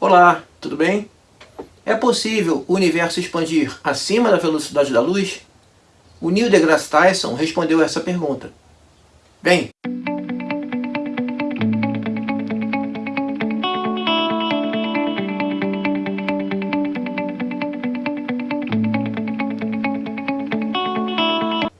Olá, tudo bem? É possível o universo expandir acima da velocidade da luz? O Neil deGrasse Tyson respondeu essa pergunta. Bem,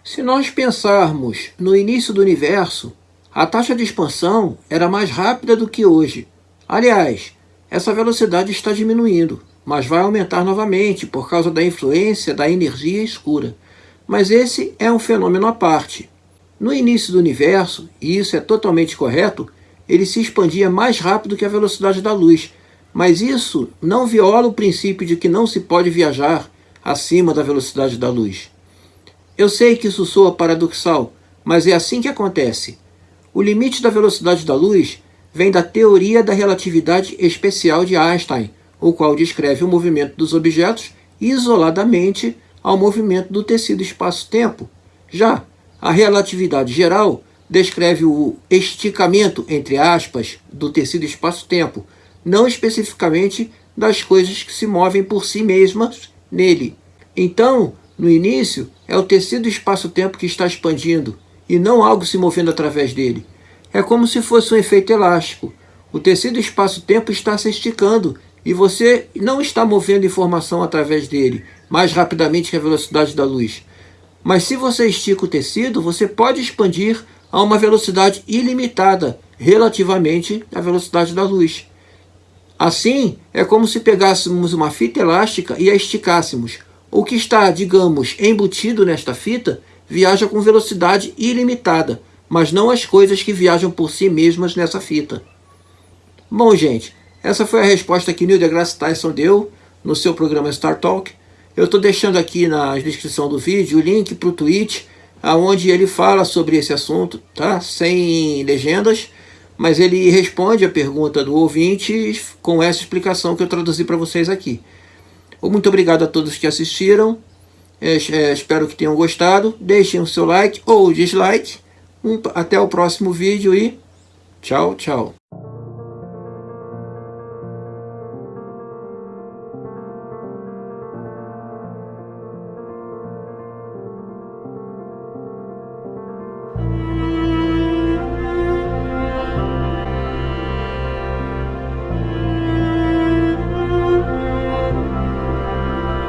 Se nós pensarmos no início do universo, a taxa de expansão era mais rápida do que hoje. Aliás, essa velocidade está diminuindo, mas vai aumentar novamente por causa da influência da energia escura. Mas esse é um fenômeno à parte. No início do universo, e isso é totalmente correto, ele se expandia mais rápido que a velocidade da luz, mas isso não viola o princípio de que não se pode viajar acima da velocidade da luz. Eu sei que isso soa paradoxal, mas é assim que acontece. O limite da velocidade da luz vem da teoria da relatividade especial de Einstein, o qual descreve o movimento dos objetos isoladamente ao movimento do tecido espaço-tempo. Já a relatividade geral descreve o esticamento, entre aspas, do tecido espaço-tempo, não especificamente das coisas que se movem por si mesmas nele. Então, no início, é o tecido espaço-tempo que está expandindo, e não algo se movendo através dele. É como se fosse um efeito elástico. O tecido espaço-tempo está se esticando e você não está movendo informação através dele mais rapidamente que a velocidade da luz. Mas se você estica o tecido, você pode expandir a uma velocidade ilimitada relativamente à velocidade da luz. Assim, é como se pegássemos uma fita elástica e a esticássemos. O que está, digamos, embutido nesta fita viaja com velocidade ilimitada, mas não as coisas que viajam por si mesmas nessa fita. Bom, gente, essa foi a resposta que Neil deGrasse Tyson deu no seu programa Star Talk. Eu estou deixando aqui na descrição do vídeo o link para o tweet, onde ele fala sobre esse assunto, tá? sem legendas, mas ele responde a pergunta do ouvinte com essa explicação que eu traduzi para vocês aqui. Muito obrigado a todos que assistiram, é, espero que tenham gostado, deixem o seu like ou dislike, até o próximo vídeo e tchau, tchau.